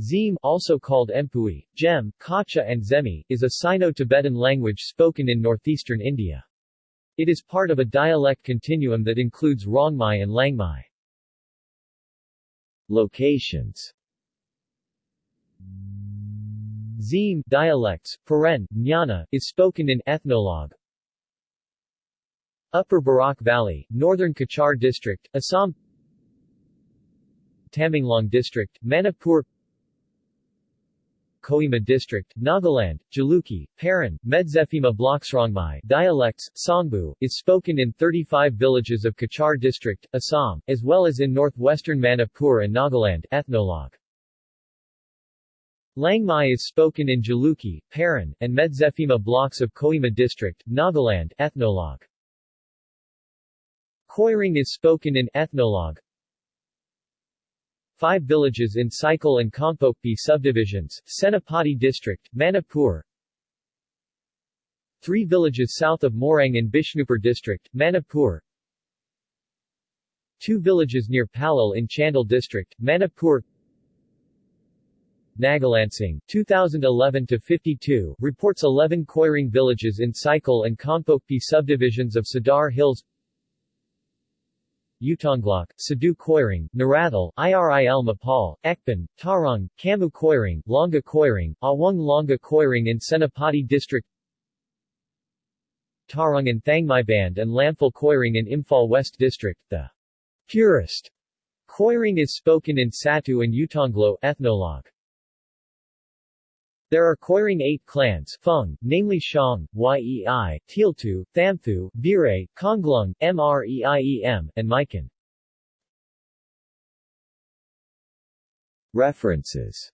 Zim, also called Empui, Gem, Kacha and Zemi, is a Sino-Tibetan language spoken in northeastern India. It is part of a dialect continuum that includes Rongmei and Langmai. Locations Zim dialects, Paren, Jnana, is spoken in Ethnologue. Upper Barak Valley, Northern Cachar District, Assam Tamenglong District, Manipur Kohima District, Nagaland, Jalukie, Paran, Medziphema Bloksrongmai dialects, Songbu, is spoken in 35 villages of Cachar District, Assam, as well as in northwestern Manipur and Nagaland ethnologue. Langmai is spoken in Jalukie, Paran, and Medziphema blocks of Kohima District, Nagaland ethnologue. Koiring is spoken in ethnologue, Five villages in Saikul and Kangpokpi subdivisions, Senapati district, Manipur. Three villages south of Moirang in Bishnupur district, Manipur. Two villages near Pallel in Chandel district, Manipur. Nagalansing, 2011-52, reports 11 Koiring villages in Saikul and Kangpokpi subdivisions of Sadar Hills Utonglok, Sadu Koiring, Narathal, IRIL Mapal, Ekban, Tarong, Kamu Koiring, Longa Koiring, Awang Longa Koiring in Senapati District Tarong and Thangmai Band and Lamphal Koiring in Imphal West District. The purest Koiring is spoken in Satu and Utonglo ethnologue. There are Koiring eight clans Fung, namely Shang, Yei, Tealtu, Thamthu, Bire, Konglung, Mreiem, and Mikan. References